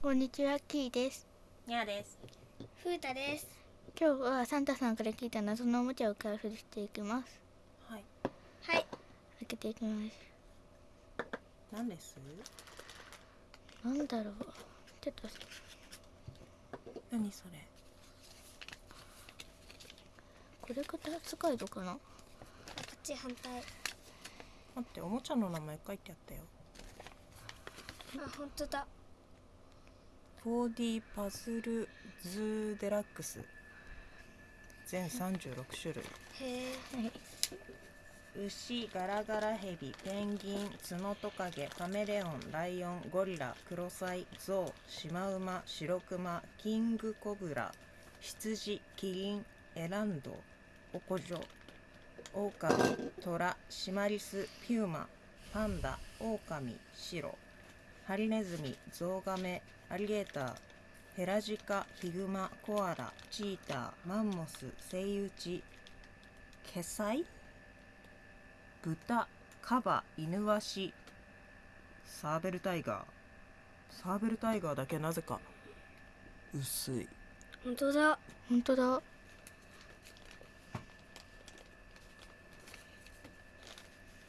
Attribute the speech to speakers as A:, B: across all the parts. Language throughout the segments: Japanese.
A: こんにちは、キーです。
B: にゃーです。
C: ふうたです。
A: 今日はサンタさんから聞いた謎のおもちゃを開封していきます。
B: はい。
C: はい。
A: 開けていきます。
B: 何です？
A: なんだろう。ちょっと、
B: 何それ？
A: これがダーツガイドかな？
C: こっち反対。
B: 待って、おもちゃの名前書いてあったよ。
C: あ、本当だ。
B: 4D パズルズーデラックス。全36種類。
C: へえ。
A: はい。
B: 牛、ガラガラヘビ、ペンギン、ツノトカゲ、カメレオン、ライオン、ゴリラ、クロサイ、ゾウ、シマウマ、シロクマ、キングコブラ、羊、キリン、エランド、オコジョ、オオカミ、トラ、シマリス、ピューマ、パンダ、オオカミ、シロ、ハリネズミ、ゾウガメ、アリゲーター、ヘラジカ、ヒグマ、コアラ、チーター、マンモス、セイウチ、ケサイ豚、カバ、イヌワシ、サーベルタイガー。サーベルタイガーだけなぜか薄い。
C: 本当だ。
A: 本当だ。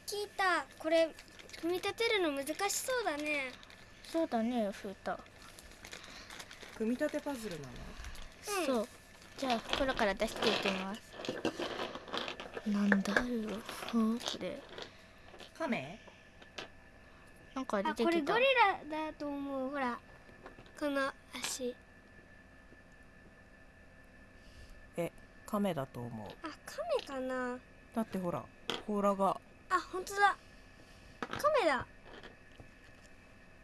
C: 聞いた。これ組み立てるの難しそうだね。
A: そうだね、フータ。
B: 組み立てパズルなの？
C: うん
A: そう。じゃあ、袋から出していきます。なんだろう。うんこれ。
B: カメ
A: なんか出
C: あ、
A: てきた。
C: これゴリラだと思う。ほら。この足。
B: え、カメだと思う。
C: あ、カメかな。
B: だってほら、甲羅が。
C: あ、本当だ。カメだ。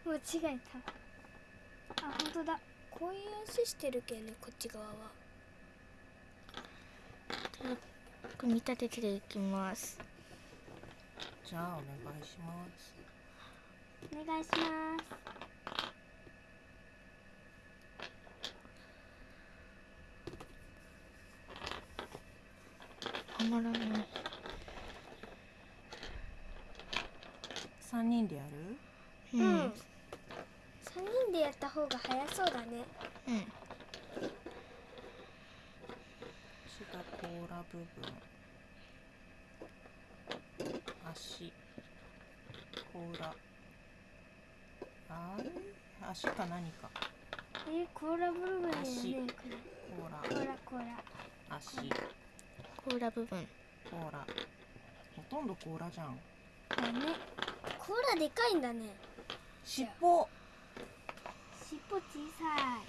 C: 間違えた。あ、本当だ。こういう足してるけんね、こっち側は。
A: 組み立てていきます。
B: じゃあお願いします。
C: お願いします。
A: はまらない。
B: 3人でやる？
A: うん。
C: うん。三人でやった方が早そうだね。
A: うん。
B: 足が甲羅部分。足。甲羅。あれ？足か何か。
C: えー、甲羅部分だよね。
B: 甲羅。
C: れ甲羅甲羅。
B: 足。
A: 甲羅部分。
B: 甲羅。ほとんど甲羅じゃん。
C: だね。でかいんだね。
B: 尻尾。
C: 尻尾小さい。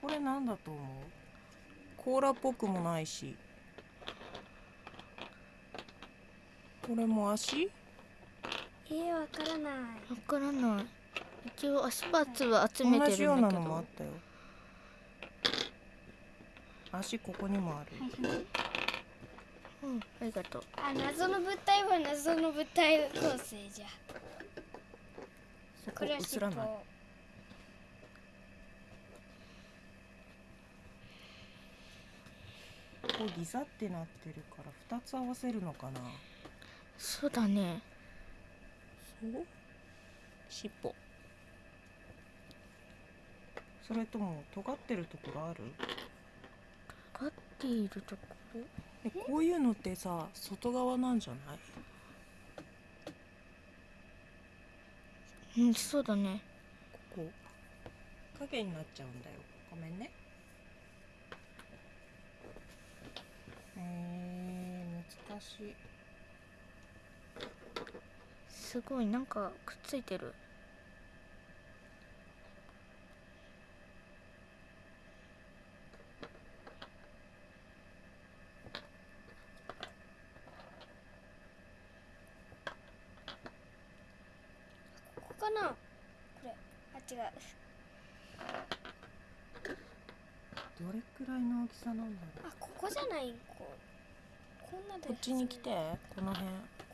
B: これなんだと思う？甲羅っぽくもないしこれも足？
C: えー、わからない。
A: わからない。一応足パーツは集め
B: 同
A: て
B: じようん
A: だけど。
B: のもあったよ足ここにもある
C: はいはい。
A: うん、ありがとう。
C: あ、謎の物体は謎の物体構成じゃ。
B: そこ
C: これは
B: 映
C: 尻尾。
B: らないここギザってなってるから2つ合わせるのかな？
A: そうだね。
B: そう？尻尾それとも尖ってるところある？
A: 尖っているところ。
B: えこういうのってさ外側なんじゃない？
A: うん、そうだね。
B: ここ。影になっちゃうんだよ。ごめんね。えー、難しい。
A: すごい、なんかくっついてる。
C: かな。これ。あ、違う。
B: どれくらいの大きさなんだろう
C: あ、ここじゃない。こう。こんなで。
B: こっちに来てこの辺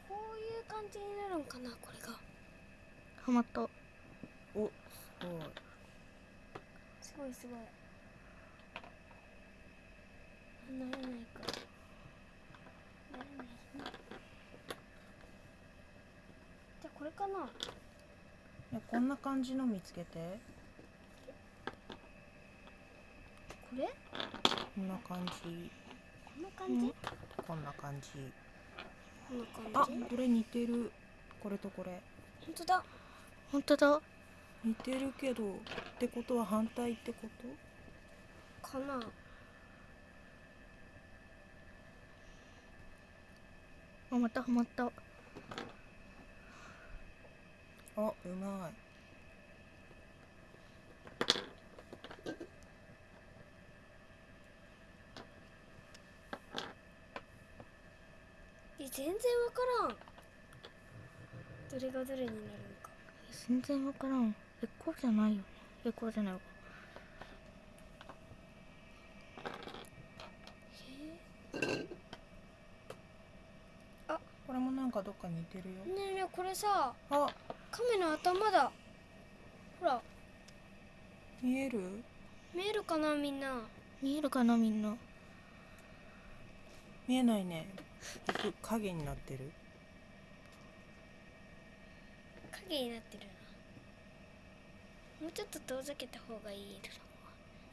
C: こういう感じになるんかな、これが。
A: はまった。
B: おすごい
C: すごいすごい。なれないか。なれないね。じゃあこれかな。
B: こんな感じの見つけて。
C: これ？
B: こんな感じ。
C: こんな感じ、
B: うん、
C: こんな感じ。
B: あこれ似てる。これとこれ。
C: 本当だ。
A: 本当だ。
B: 似てるけどってことは反対ってこと？
C: かな。
A: あまたはまった。
B: あうまい。
C: え全然わからん。どれがどれになるのか。
A: 全然わからん。エコーじゃないよね。エコーじゃないわ。
B: これもなんかどっか似てるよ。
C: ねえねえこれさ。
B: あ
C: 亀の頭だ。ほら。
B: 見える？
C: 見えるかなみんな。
A: 見えるかなみんな。
B: 見えないね。僕影になってる。
C: 影になってるな。もうちょっと遠ざけた方がいい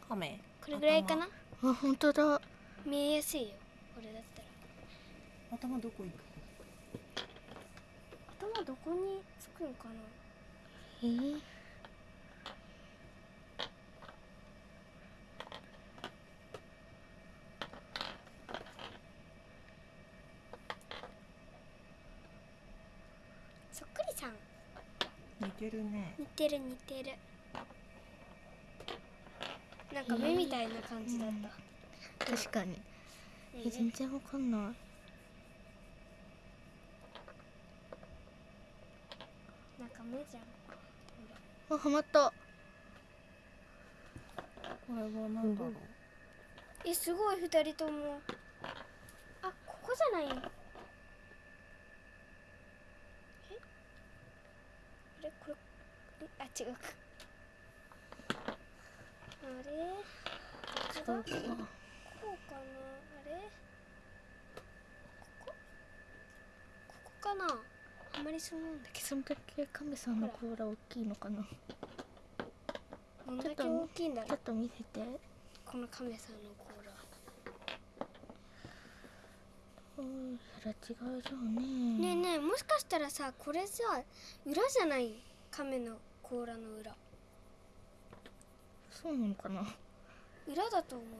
B: 亀？
C: これぐらいかな？
A: あ本当だ。
C: 見えやすいよ。これだったら。
B: 頭どこ行く？
C: 頭どこにつくんかな？
A: えー、
C: そっくりさん。
B: 似てるね。
C: 似てる似てる。なんか目みたいな感じだった、
A: 確かに。
C: ね。
A: え全然わかんない
C: なんか目じゃん
A: あはまった。
B: これは何だろう。
C: えすごい二人とも。あここじゃない？え？あれ？これ？えあ違う。かあれ？
A: 違うか
C: ここだこうかな？あれ？ここ？ここかな？あんまりそうなんだけ
A: そんだけ亀さんの甲羅大きいのかな。
C: どどんだけ大きいんだろう。
A: ちょっと見せて。
C: この亀さんの甲羅。
A: うんそれは違うじゃんね。
C: ねえねえもしかしたらさこれさ裏じゃない？亀の甲羅の裏。
A: そうなのかな。
C: 裏だと思うよ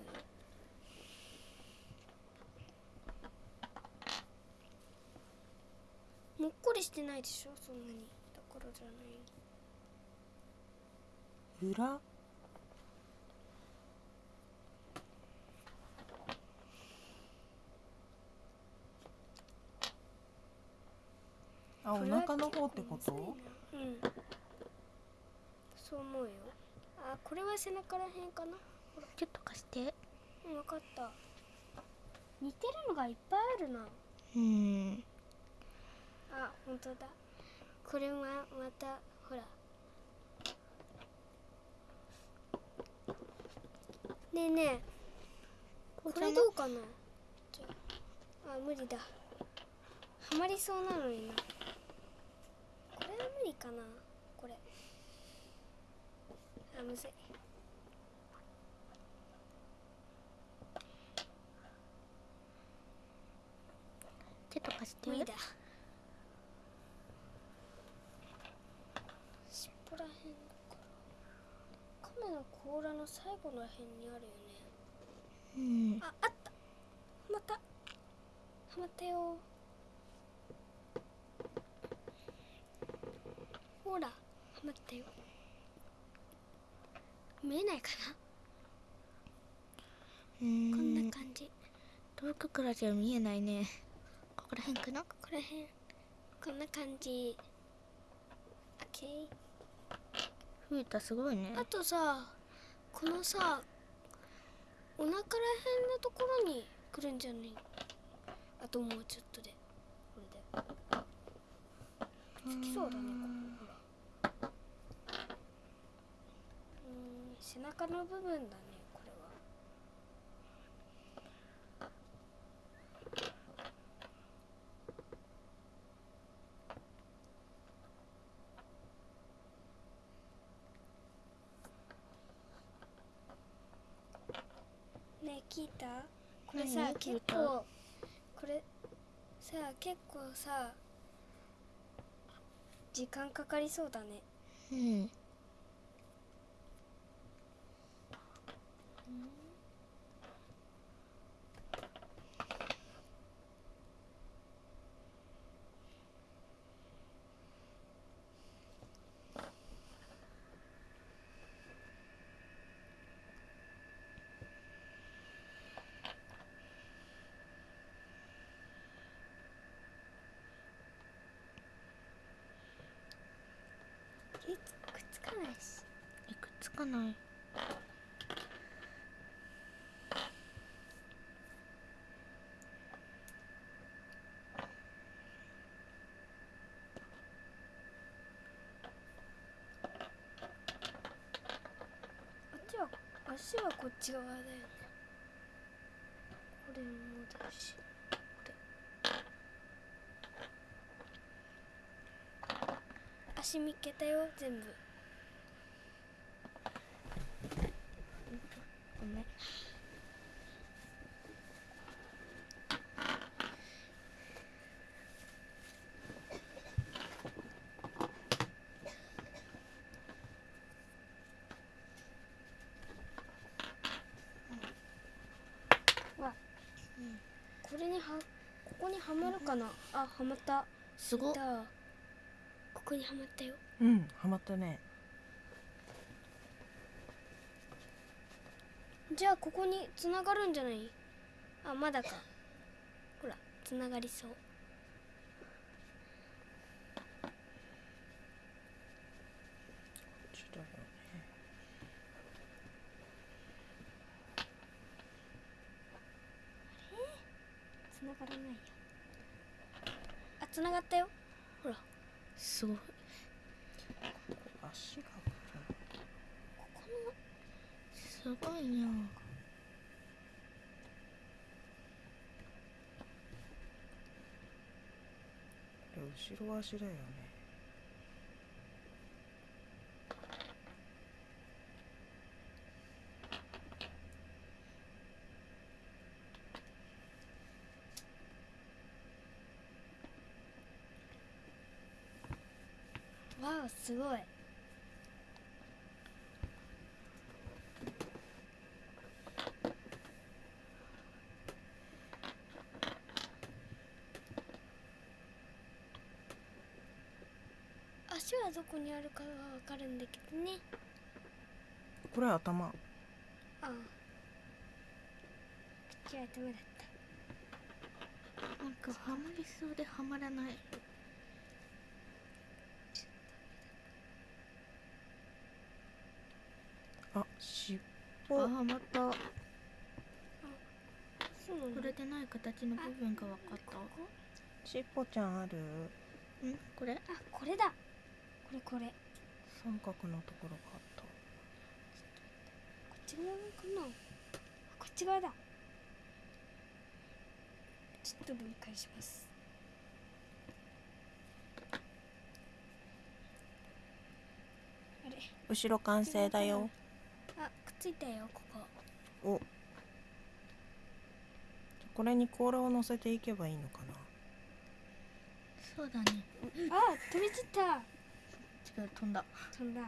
C: もっこりしてないでしょそんなに。だからじゃない。
B: 裏？あお腹の方ってこと？
C: うん。そう思うよ。あこれは背中らへんかな？
A: ちょっと貸して。
C: うん分かった。似てるのがいっぱいあるな。
A: うん
C: あ本当だ。これはまたほら。ねえねえ。これどうかな？あ。あ無理だ。はまりそうなのになこれは無理かな？これ。あむずい。
A: ちょっと貸して
C: 無理だ尻尾らへんだから亀の甲羅の最後らへんにあるよね
A: うん。
C: ああった。はまった。はまったよ。ほらはまったよ。見えないかな、
A: うん。
C: こんな感じ。
A: 遠くからじゃ見えないね。ここら辺かな？
C: ここらへんこんな感じ。オッケー
A: ふうたすごいね。
C: あとさこのさお腹らへんのところに来るんじゃない？あともうちょっとで。これで。つきそうだねここほら。うーん背中の部分だねこれは聞いた？これさ結構これさ結構さ時間かかりそうだね。
A: うん
C: えくっつかないし
A: えくっつかない。
C: あっちは足はこっち側だよね。これもだし。これ。足見っけたよ全部
A: ごめん
C: これにはここにはまるかな？あはまった。
A: すごっ。
C: ここにはまったよ。
B: うんハマったね。
C: じゃあここにつながるんじゃない？あまだか。ほらつながりそう
B: ちょっとだよね
C: つながらないよあつながったよほら
A: すごい
B: 足が
C: ここの
A: すごいね
B: これ後ろ足だよね。
C: わあすごい足はどこにあるかはわかるんだけどね。
B: これ頭。
C: ああ。口はダメだった。
A: なんかハマりそうでハマらない。
B: あ尻
A: あ
B: 尾。
A: ハマった。
C: そうなんだ。
A: 触れてない形の部分が分かった。
B: 尻尾ちゃんある？
A: ん？これ？
C: あこれだ。これこれ。こ
B: 三角のところがあった。
C: っち側かな？あこっち側だ。ちょっと分解します。あれ。
B: 後ろ完成だよ。
C: あくっついたよここ。
B: お。これに甲羅を乗せていけばいいのかな？
A: そうだね。
C: あ飛び散った
A: 違う飛んだ。
C: 飛んだ。
B: 違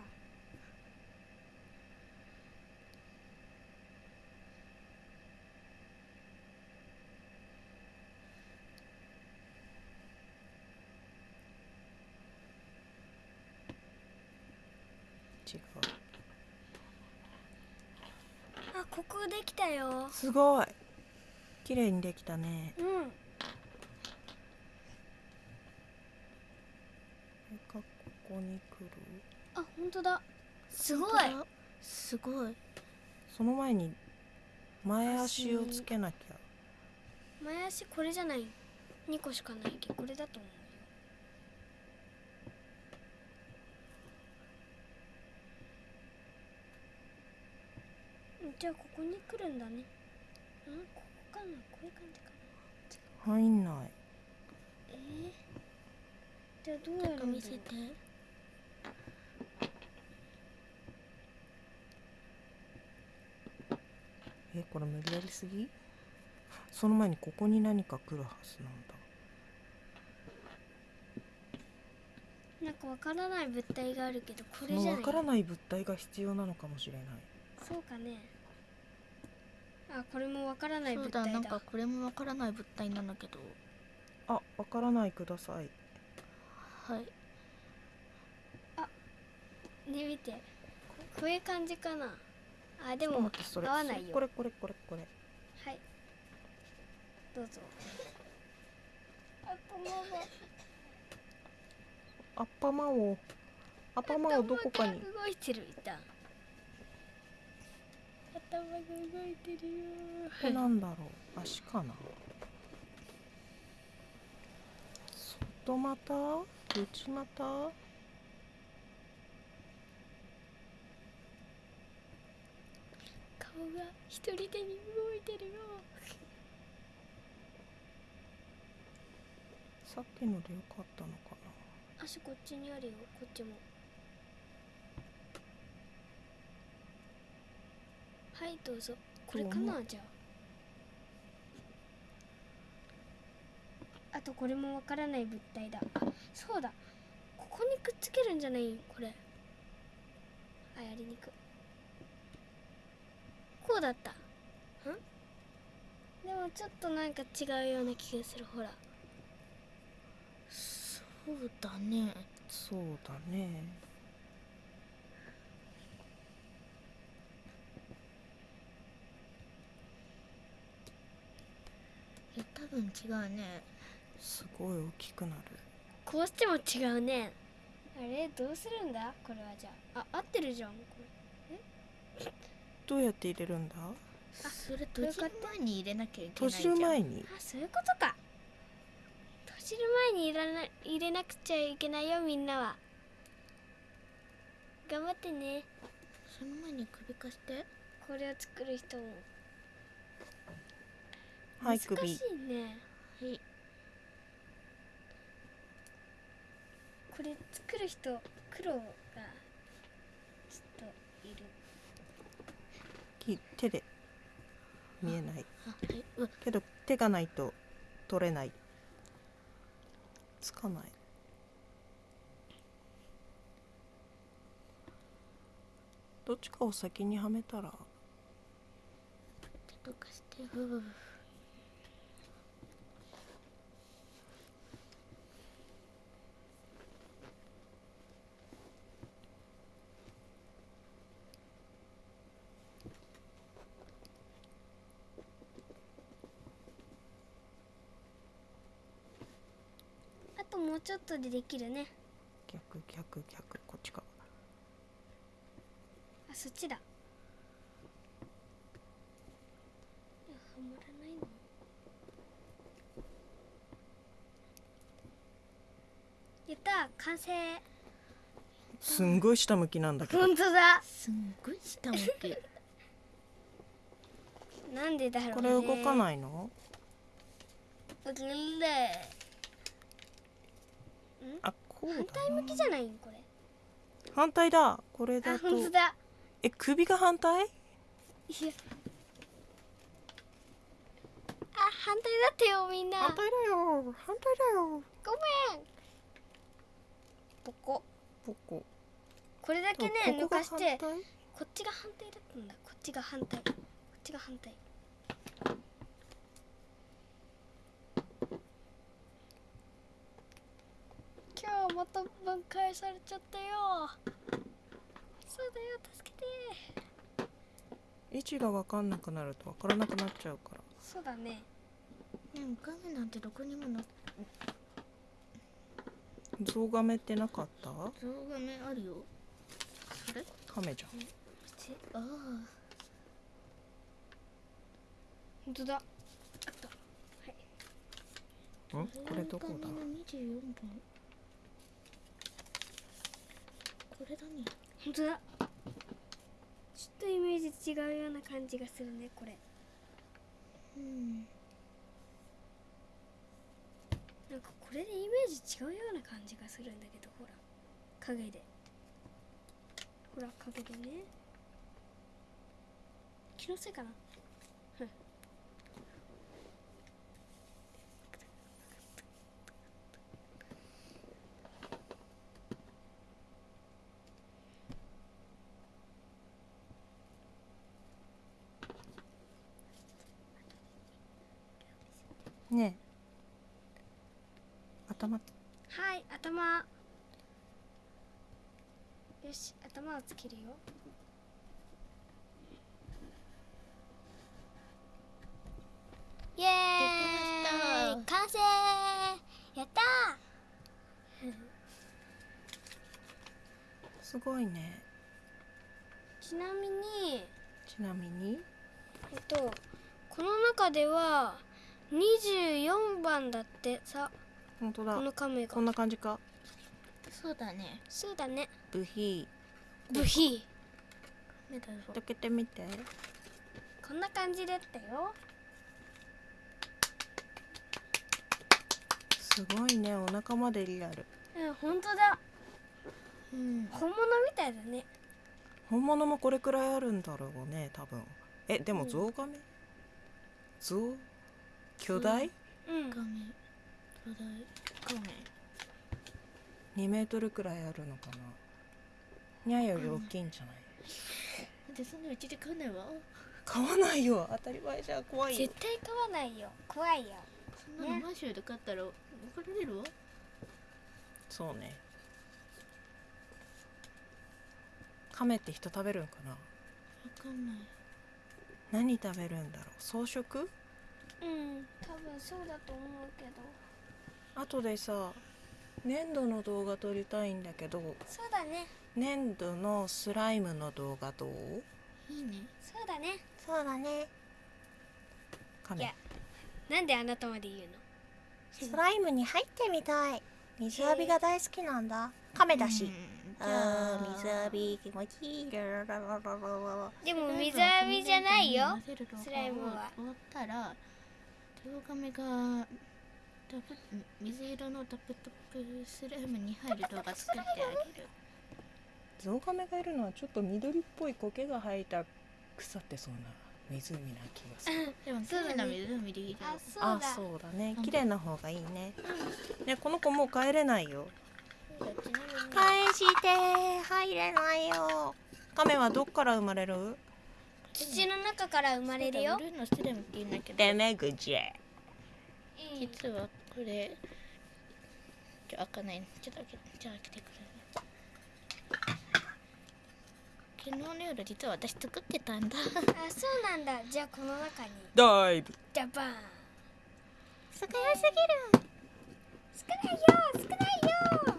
B: う。
C: あここできたよ。
B: すごい。綺麗にできたね。
C: うん
B: これがここに来る？
C: あ本当だ。すごい。
A: すごい。
B: その前に前足をつけなきゃ。
C: 前足これじゃない。2個しかないけどこれだと思うじゃあここに来るんだね。うん？ここかな？こういう感じかな。
B: 入んない。
C: えー、じゃあどうやるんだろう
A: 見せて
B: ええこれ無理やりすぎ？その前にここに何か来るはずなんだ。
C: なんかわからない物体があるけどこ
B: そ
C: れじゃない？
B: のわからない物体が必要なのかもしれない。
C: そうかね。あこれもわからない物体だ。
A: なんかこれもわからない物体なんだけど。
B: あわからないください。
A: はい。
C: ね見て。ここういう感じかなあでも合わないよ。
B: これこれこれこれ。
C: はい。どうぞ。
B: アッパマを。アッパマを。どこかに。
C: 動いてるいた頭が動いてるよ
B: これなんだろう？足かな？外股？内股？
C: が一人でに動いてるよ。
B: さっきのでよかったのか
C: 足こっちにあるよ。こっちも。はいどうぞ。これかなじゃあ。あとこれもわからない物体だ。あそうだ。ここにくっつけるんじゃない？これ。あやりにく。いこうだった。ん？でもちょっとなんか違うような気がするほら。
A: そうだね。
B: なそうだね。
A: いや多分違うね。
B: すごい大きくなる。
C: こうしても違うね。あれ？どうするんだ？これはじゃあ。あ合ってるじゃんこ
B: どうやって入れるんだ？
A: それ閉じる前に入れなきゃいけ
B: 閉じ
A: ないじゃん。
B: る前に？
C: れあそういうことか。閉じる前に入れな入れなくちゃいけないよみんなは。頑張ってね。
A: その前に首かして。
C: これを作る人も
B: はい
C: 難しい
B: 首
C: ね。
A: はい。
C: これ作る人苦労がちょっといる
B: き手で見えない。けど手がないと取れない。つかない。どっちかを先にはめたら。
A: 手とかして。うう
C: もうちょっとでできるね。
B: 逆逆逆こっちか
C: あそっちだ。はまらないの。やった完成。
B: すんごい下向きなんだけど。
C: 本当だ。
A: すんごい下向き。
C: なんでだろうね。
B: これ動か
C: い
B: ないの？
C: 動きない
B: あこう
C: 反
B: だ
C: 対向きじゃないん？これ。
B: 反対だ。これ
C: あ
B: だと
C: だ。
B: え首が反対？
C: いや。あ反対だってよみんな。
B: 反対だよ。反対だよ。
C: ごめん。ここ。
B: ここ。
C: これだけね抜かしてこっちが反対だったんだ。こっちが反対。こっちが反対今日また分解されちゃったよ。そうだよ助けて。
B: 位置が分かんなくなると分からなくなっちゃうから。
C: そうだね。
A: ね影なんてどこにもな
B: ゾウガメってなかった？
A: 象がねあるよ。それ？
B: カメじゃん。
A: ちああ。
C: 本当だ。
B: ん？これどこだ？
A: の24番これだね。
C: 本当だ。ちょっとイメージ違うような感じがするねこれ。
A: うん。
C: なんかこれでイメージ違うような感じがするんだけどほら。影で。ほら影でね。気のせいかな
B: ねえ頭。
C: はい頭。よし頭をつけるよ。イエーイ。完成。やった
B: すごいね。
C: ーちなみに。
B: ちなみに。
C: えっとこの中では24番だって。さ
B: 本当だ。
C: この亀
B: こん
C: が
B: な感じか。
A: そうだね。
C: そうだね。
B: ブヒ
C: ブヒ
A: 目だぞ。
B: 開けてみて。
C: こんな感じだったよ。
B: すごいね。お腹までリアル。
C: うん本当だ。
A: うん
C: 本物みたいだね。
B: 本物もこれくらいあるんだろうね多分。えでも
C: うん。
B: ゾウガメ？ゾウ？巨大？
C: うん。
A: 画面巨大画面
B: 2メートルくらいあるのかな。にゃより大きいんじゃない？
A: でそんなうちで買うないわ。
B: 買わないよ。当たり前じゃん。怖いよ。
C: 絶対買わないよ。怖いよ。
A: そんなのマンションで買ったら怒られるわ。
B: そうね。亀って人食べるんかな？
A: わかんない。
B: 何食べるんだろう？草食？
C: うん。多分そうだと思うけど
B: 後でさ粘土の動画撮りたいんだけど。
C: そうだね。
B: 粘土のスライムの動画どう？
A: いいね。
C: そうだね。
B: そうだね。
C: い
B: 亀
C: やなんであなたまで言うの？
B: スライムに入ってみたい。水浴びが大好きなんだ。亀だし、
A: うん。
B: あ
A: じゃ
B: ー水浴び気持ちいい。
C: でも水浴びじゃないよ。スライムは
A: 終わったらゾウガメがダブ水色のダブトップスライムに入る動画作ってあげる。
B: ゾウガメがいるのはちょっと緑っぽい苔が生えた腐ってそうな湖な気がする。
A: でも綺麗な湖でいいじゃん
C: あそう
B: あ
C: だ
B: そうだね。
A: うん
B: 綺麗な方がいいね。ねこの子もう帰れないよ。返して入れないよ。亀はどっから生まれる？
C: 土の中から生まれるよ。
A: ブルーのスライムって言うんだけど。
B: デメグジェ。
C: うん
A: 実はこれちょ開かない。ちょっと開けじゃあ開けてくれ。昨日の夜実は私作ってたんだ。
C: あそうなんだ。じゃあこの中に。
B: ダイブ。
C: ジャパン。
A: 少なすぎる。
C: 少ないよ少ないよ。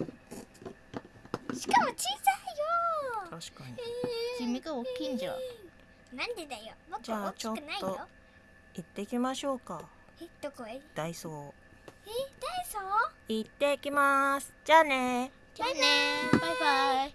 C: しかも小さいよ。
B: 確かに。
A: 君が大きいんじゃ。
C: なんでだよ。僕
B: じゃあ
C: 大きくないよ。
B: ちょっと行ってきましょうか
C: えどこへ？え
B: ダイソー。
C: ダイソー？
B: 行ってきます。じゃあね。
A: じゃあね。バイバイ